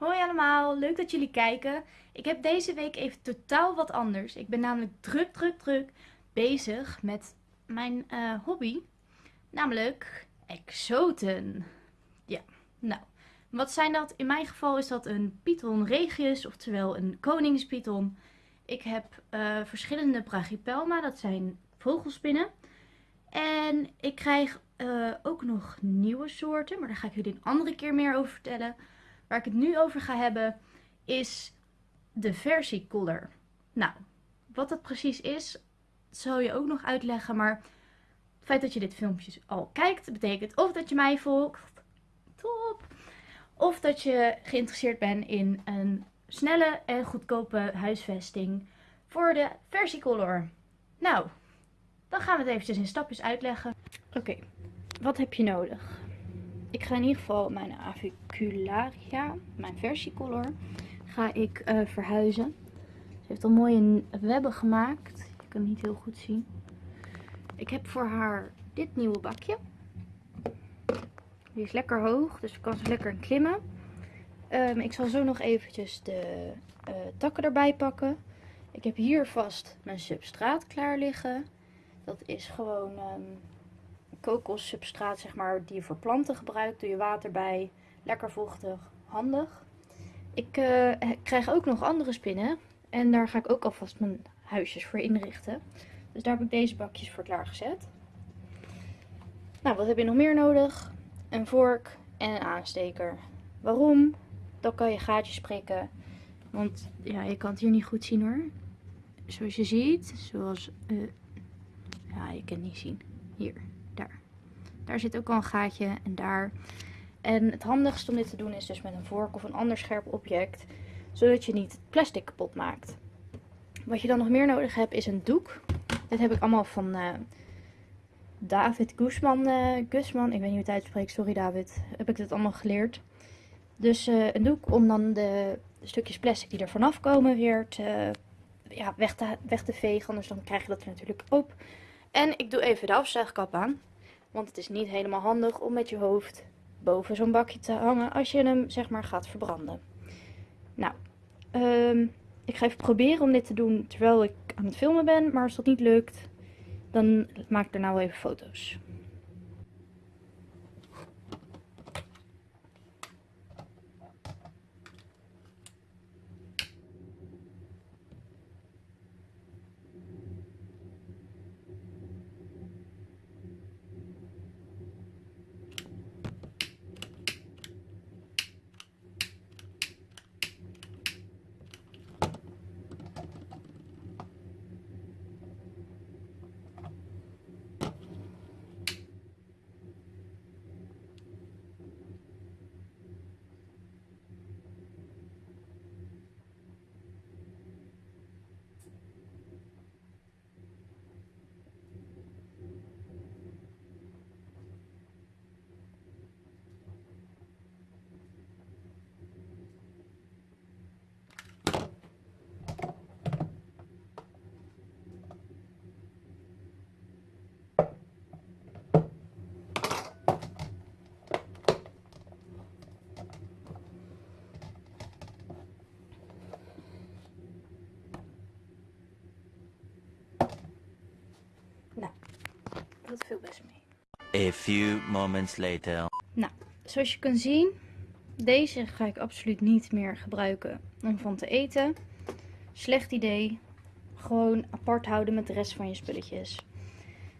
Hoi allemaal, leuk dat jullie kijken. Ik heb deze week even totaal wat anders. Ik ben namelijk druk, druk, druk bezig met mijn eh, hobby. Namelijk exoten. Ja, nou, wat zijn dat? In mijn geval is dat een Python regius, oftewel een koningspython. Ik heb uh, verschillende brachypelma, dat zijn vogelspinnen. En ik krijg uh, ook nog nieuwe soorten, maar daar ga ik jullie een andere keer meer over vertellen. Waar ik het nu over ga hebben is de versiecolor. Nou, wat dat precies is, zal je ook nog uitleggen. Maar het feit dat je dit filmpje al kijkt, betekent of dat je mij volgt, top, of dat je geïnteresseerd bent in een snelle en goedkope huisvesting voor de versiecolor. Nou, dan gaan we het eventjes in stapjes uitleggen. Oké, wat heb je nodig? Ik ga in ieder geval mijn avicularia, mijn versiecolor, ga ik uh, verhuizen. Ze heeft al mooie webben gemaakt. Je kan het niet heel goed zien. Ik heb voor haar dit nieuwe bakje. Die is lekker hoog, dus ik kan ze lekker in klimmen. Um, ik zal zo nog eventjes de uh, takken erbij pakken. Ik heb hier vast mijn substraat klaar liggen. Dat is gewoon um, kokossubstraat, zeg maar, die je voor planten gebruikt. Doe je water bij. Lekker vochtig. Handig. Ik uh, krijg ook nog andere spinnen. En daar ga ik ook alvast mijn huisjes voor inrichten. Dus daar heb ik deze bakjes voor klaargezet. Nou, wat heb je nog meer nodig? Een vork en een aansteker. Waarom? Dan kan je gaatjes prikken. Want ja, je kan het hier niet goed zien hoor. Zoals je ziet, zoals... Uh, ja, je kan het niet zien. Hier. Daar zit ook al een gaatje en daar. En het handigste om dit te doen is dus met een vork of een ander scherp object. Zodat je niet het plastic kapot maakt. Wat je dan nog meer nodig hebt is een doek. Dit heb ik allemaal van uh, David Guzman. Uh, Guzman, ik weet niet hoe het uitspreekt, sorry David. Heb ik dit allemaal geleerd. Dus uh, een doek om dan de stukjes plastic die er vanaf komen weer te, ja, weg, te, weg te vegen. Anders dan krijg je dat er natuurlijk op. En ik doe even de afzuigkap aan. Want het is niet helemaal handig om met je hoofd boven zo'n bakje te hangen als je hem zeg maar gaat verbranden. Nou, um, ik ga even proberen om dit te doen terwijl ik aan het filmen ben. Maar als dat niet lukt, dan maak ik er nou even foto's. Dat viel best mee. A few moments later. Nou, zoals je kan zien, deze ga ik absoluut niet meer gebruiken om van te eten. Slecht idee. Gewoon apart houden met de rest van je spulletjes.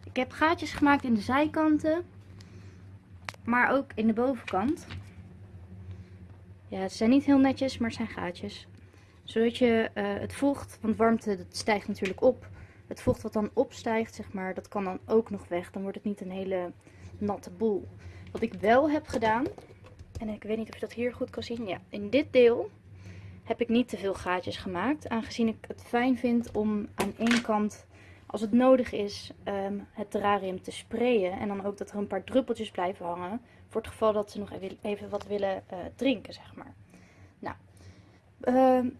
Ik heb gaatjes gemaakt in de zijkanten. Maar ook in de bovenkant. Ja, het zijn niet heel netjes, maar het zijn gaatjes. Zodat je uh, het vocht, want warmte dat stijgt natuurlijk op het vocht wat dan opstijgt, zeg maar, dat kan dan ook nog weg. Dan wordt het niet een hele natte boel. Wat ik wel heb gedaan, en ik weet niet of je dat hier goed kan zien. Ja, in dit deel heb ik niet te veel gaatjes gemaakt. Aangezien ik het fijn vind om aan één kant, als het nodig is, ehm, het terrarium te sprayen. En dan ook dat er een paar druppeltjes blijven hangen. Voor het geval dat ze nog even wat willen uh, drinken, zeg maar. Nou, uh,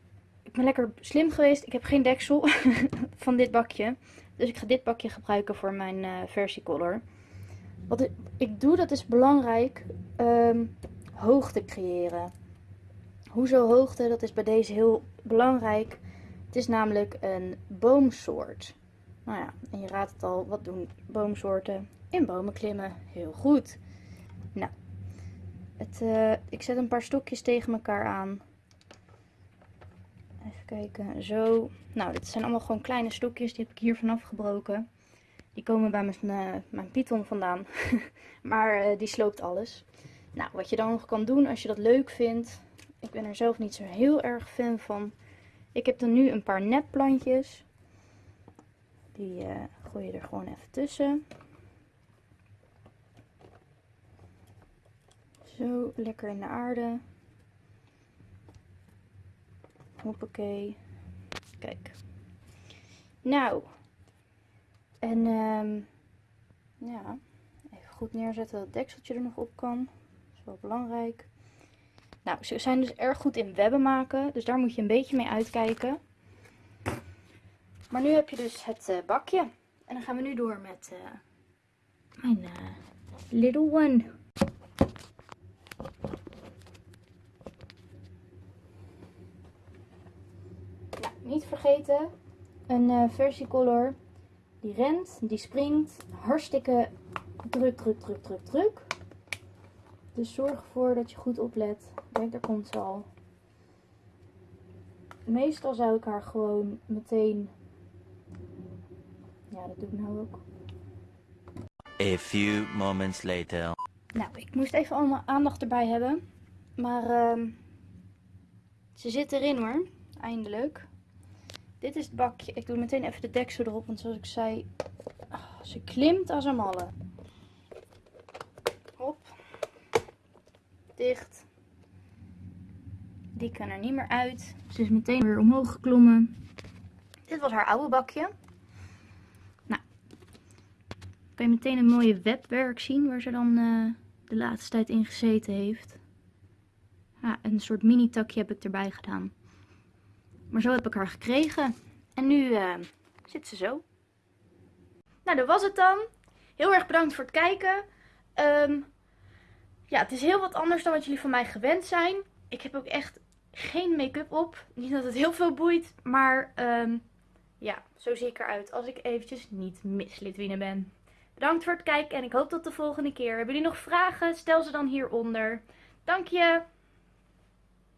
ik ben lekker slim geweest. Ik heb geen deksel van dit bakje. Dus ik ga dit bakje gebruiken voor mijn uh, versiecolor. Wat ik doe, dat is belangrijk, um, hoogte creëren. Hoezo hoogte? Dat is bij deze heel belangrijk. Het is namelijk een boomsoort. Nou ja, en je raadt het al, wat doen boomsoorten? In bomen klimmen. Heel goed. Nou, het, uh, ik zet een paar stokjes tegen elkaar aan. Even kijken, zo. Nou, dit zijn allemaal gewoon kleine stokjes, die heb ik hier vanaf gebroken. Die komen bij mijn, uh, mijn python vandaan, maar uh, die sloopt alles. Nou, wat je dan nog kan doen als je dat leuk vindt. Ik ben er zelf niet zo heel erg fan van. Ik heb dan nu een paar nepplantjes. Die uh, gooi je er gewoon even tussen. Zo, lekker in de aarde. Hoppakee. Kijk. Nou. En um, ja, even goed neerzetten dat het dekseltje er nog op kan. Dat is wel belangrijk. Nou, ze zijn dus erg goed in webben maken. Dus daar moet je een beetje mee uitkijken. Maar nu heb je dus het uh, bakje. En dan gaan we nu door met uh, mijn uh, little one. Niet vergeten. Een versiecolor. Die rent, die springt. Hartstikke druk, druk, druk, druk, druk. Dus zorg ervoor dat je goed oplet. Kijk, daar komt ze al. Meestal zou ik haar gewoon meteen... Ja, dat doe ik nou ook. A few moments later. Nou, ik moest even allemaal aandacht erbij hebben. Maar uh, ze zit erin hoor. Eindelijk. Dit is het bakje. Ik doe meteen even de deksel erop. Want zoals ik zei, oh, ze klimt als een malle. Hop. Dicht. Die kan er niet meer uit. Ze is meteen weer omhoog geklommen. Dit was haar oude bakje. Nou. Kan je meteen een mooie webwerk zien waar ze dan uh, de laatste tijd in gezeten heeft. Ja, een soort mini takje heb ik erbij gedaan. Maar zo heb ik haar gekregen. En nu uh, zit ze zo. Nou, dat was het dan. Heel erg bedankt voor het kijken. Um, ja, het is heel wat anders dan wat jullie van mij gewend zijn. Ik heb ook echt geen make-up op. Niet dat het heel veel boeit, maar um, ja, zo zie ik eruit als ik eventjes niet Miss Litwine ben. Bedankt voor het kijken en ik hoop tot de volgende keer. Hebben jullie nog vragen? Stel ze dan hieronder. Dank je!